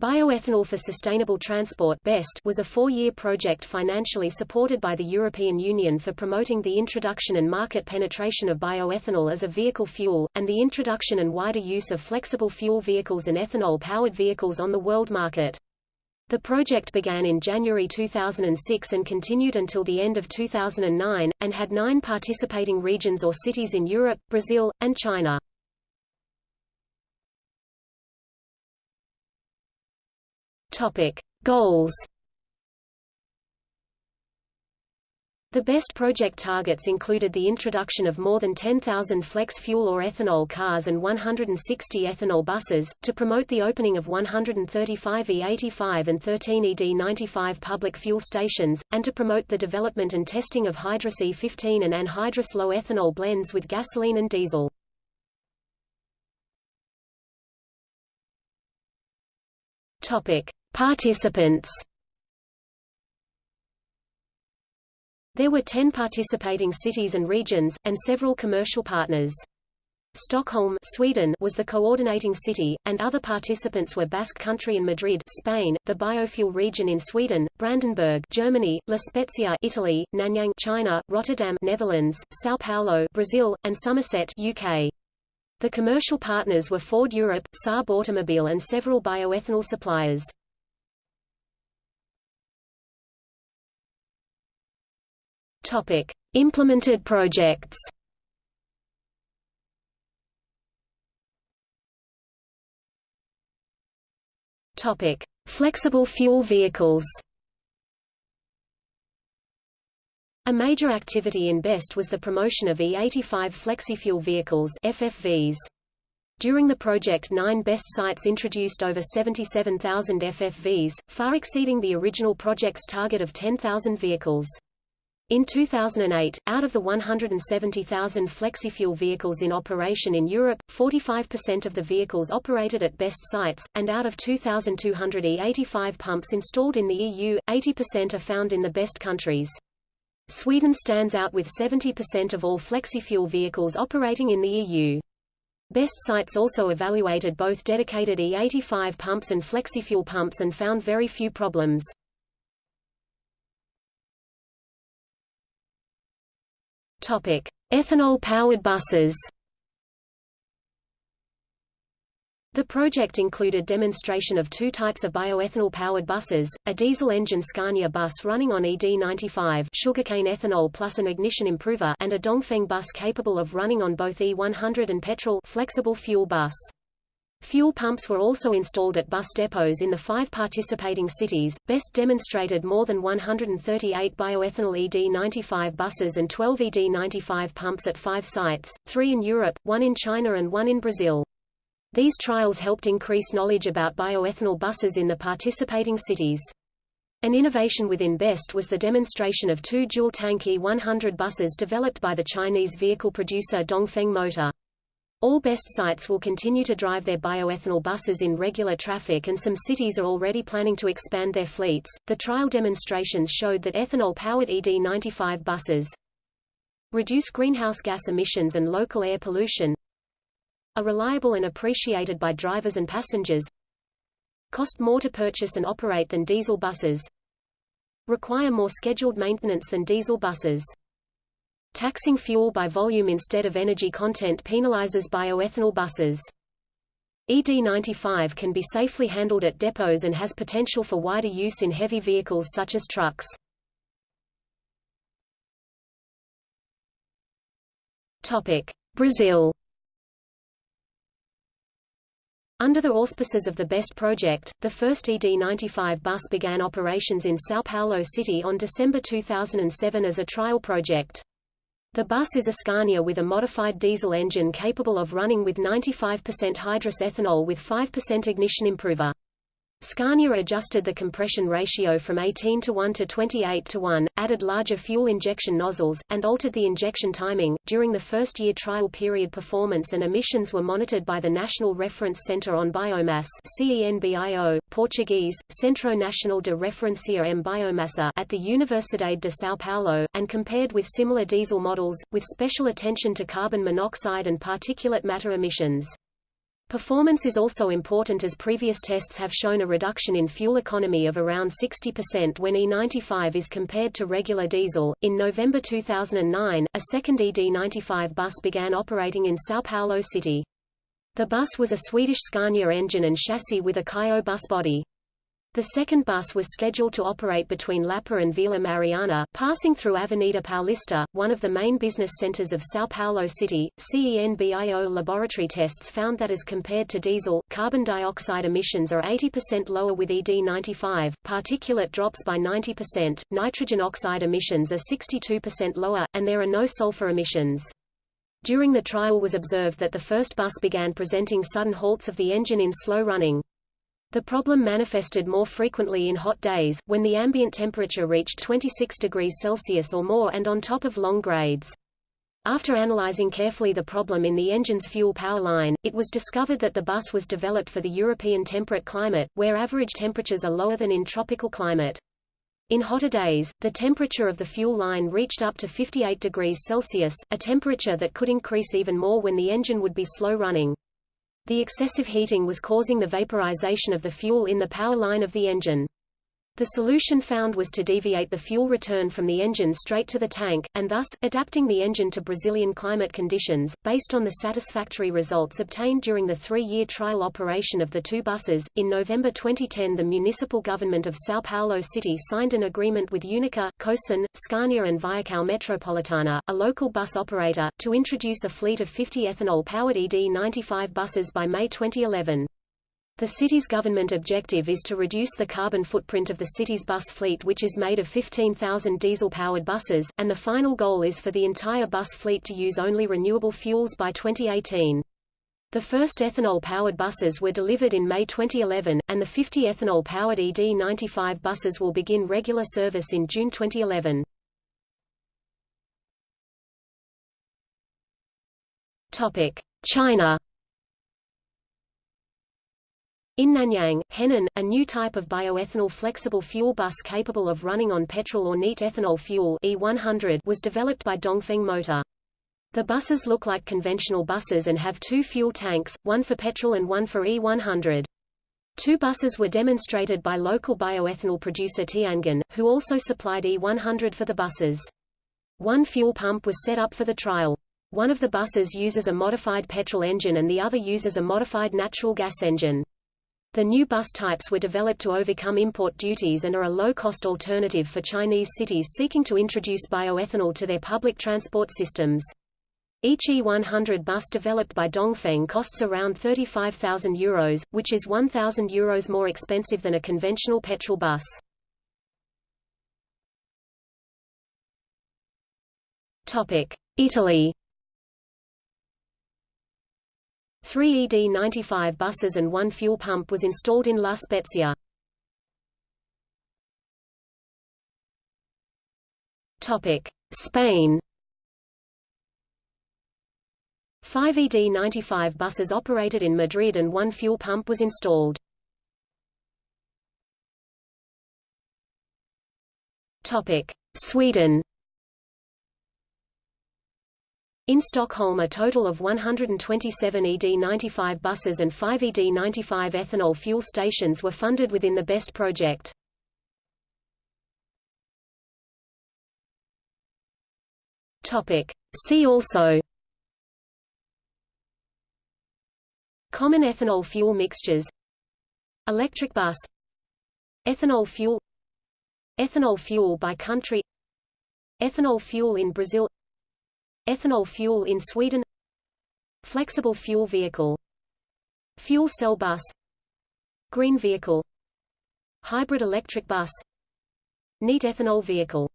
Bioethanol for Sustainable Transport BEST was a four-year project financially supported by the European Union for promoting the introduction and market penetration of bioethanol as a vehicle fuel, and the introduction and wider use of flexible fuel vehicles and ethanol-powered vehicles on the world market. The project began in January 2006 and continued until the end of 2009, and had nine participating regions or cities in Europe, Brazil, and China. Topic: Goals. The BEST project targets included the introduction of more than 10,000 flex fuel or ethanol cars and 160 ethanol buses, to promote the opening of 135 E85 and 13 ED95 public fuel stations, and to promote the development and testing of hydrous E15 and anhydrous low ethanol blends with gasoline and diesel. Topic. Participants There were 10 participating cities and regions, and several commercial partners. Stockholm Sweden was the coordinating city, and other participants were Basque Country and Madrid Spain, the biofuel region in Sweden, Brandenburg Germany, La Spezia Italy, Nanyang China, Rotterdam Netherlands, São Paulo Brazil, and Somerset UK. The commercial partners were Ford Europe, Saab Automobile and several bioethanol suppliers. Topic: Implemented projects. Topic: Flexible fuel vehicles. A major activity in BEST was the promotion of E85 flexifuel vehicles FFVs. During the project nine BEST sites introduced over 77,000 FFVs, far exceeding the original project's target of 10,000 vehicles. In 2008, out of the 170,000 flexifuel vehicles in operation in Europe, 45% of the vehicles operated at BEST sites, and out of 2,200 E85 pumps installed in the EU, 80% are found in the BEST countries. Sweden stands out with 70% of all flexifuel vehicles operating in the EU. BEST sites also evaluated both dedicated E85 pumps and flexifuel pumps and found very few problems. Topic: Ethanol-powered buses. The project included demonstration of two types of bioethanol-powered buses, a diesel-engine Scania bus running on ED95 sugarcane ethanol plus an ignition improver and a Dongfeng bus capable of running on both E100 and petrol flexible fuel bus. Fuel pumps were also installed at bus depots in the five participating cities. BEST demonstrated more than 138 bioethanol ED95 buses and 12 ED95 pumps at five sites, three in Europe, one in China and one in Brazil. These trials helped increase knowledge about bioethanol buses in the participating cities. An innovation within BEST was the demonstration of two dual-tank E100 buses developed by the Chinese vehicle producer Dongfeng Motor. All BEST sites will continue to drive their bioethanol buses in regular traffic and some cities are already planning to expand their fleets. The trial demonstrations showed that ethanol-powered ED95 buses reduce greenhouse gas emissions and local air pollution, are reliable and appreciated by drivers and passengers, cost more to purchase and operate than diesel buses, require more scheduled maintenance than diesel buses. Taxing fuel by volume instead of energy content penalizes bioethanol buses. ED95 can be safely handled at depots and has potential for wider use in heavy vehicles such as trucks. Brazil. Under the auspices of the BEST project, the first ED95 bus began operations in São Paulo City on December 2007 as a trial project. The bus is a Scania with a modified diesel engine capable of running with 95% hydrous ethanol with 5% ignition improver. Scania adjusted the compression ratio from 18 to 1 to 28 to 1, added larger fuel injection nozzles, and altered the injection timing. During the first year trial period performance and emissions were monitored by the National Reference Center on Biomass CENBIO, Portuguese, Centro Nacional de Referencia em Biomassa at the Universidade de São Paulo, and compared with similar diesel models, with special attention to carbon monoxide and particulate matter emissions. Performance is also important as previous tests have shown a reduction in fuel economy of around 60% when E95 is compared to regular diesel. In November 2009, a second ED95 bus began operating in São Paulo city. The bus was a Swedish Scania engine and chassis with a Caio bus body. The second bus was scheduled to operate between Lapa and Vila Mariana, passing through Avenida Paulista, one of the main business centers of São Paulo City. CENBIO laboratory tests found that as compared to diesel, carbon dioxide emissions are 80% lower with ED95, particulate drops by 90%, nitrogen oxide emissions are 62% lower, and there are no sulfur emissions. During the trial was observed that the first bus began presenting sudden halts of the engine in slow running. The problem manifested more frequently in hot days, when the ambient temperature reached 26 degrees Celsius or more and on top of long grades. After analyzing carefully the problem in the engine's fuel power line, it was discovered that the bus was developed for the European temperate climate, where average temperatures are lower than in tropical climate. In hotter days, the temperature of the fuel line reached up to 58 degrees Celsius, a temperature that could increase even more when the engine would be slow running. The excessive heating was causing the vaporization of the fuel in the power line of the engine. The solution found was to deviate the fuel return from the engine straight to the tank, and thus, adapting the engine to Brazilian climate conditions. Based on the satisfactory results obtained during the three-year trial operation of the two buses, in November 2010 the municipal government of São Paulo City signed an agreement with Unica, Cosan, Scania and Viacao Metropolitana, a local bus operator, to introduce a fleet of 50 ethanol-powered ED95 buses by May 2011. The city's government objective is to reduce the carbon footprint of the city's bus fleet which is made of 15,000 diesel-powered buses, and the final goal is for the entire bus fleet to use only renewable fuels by 2018. The first ethanol-powered buses were delivered in May 2011, and the 50 ethanol-powered ED95 buses will begin regular service in June 2011. China in Nanyang, Henan, a new type of bioethanol flexible fuel bus capable of running on petrol or neat ethanol fuel E100 was developed by Dongfeng Motor. The buses look like conventional buses and have two fuel tanks, one for petrol and one for E100. Two buses were demonstrated by local bioethanol producer Tianguan, who also supplied E100 for the buses. One fuel pump was set up for the trial. One of the buses uses a modified petrol engine and the other uses a modified natural gas engine. The new bus types were developed to overcome import duties and are a low-cost alternative for Chinese cities seeking to introduce bioethanol to their public transport systems. Each E100 bus developed by Dongfeng costs around 35,000 euros, which is 1,000 euros more expensive than a conventional petrol bus. Italy Three ED95 buses and one fuel pump was installed in La Spezia. Spain Five ED95 buses operated in Madrid and one fuel pump was installed. Sweden in Stockholm a total of 127 ED95 buses and 5 ED95 ethanol fuel stations were funded within the BEST project. See also Common ethanol fuel mixtures Electric bus Ethanol fuel Ethanol fuel by country Ethanol fuel in Brazil Ethanol fuel in Sweden. Flexible fuel vehicle. Fuel cell bus. Green vehicle. Hybrid electric bus. Neat ethanol vehicle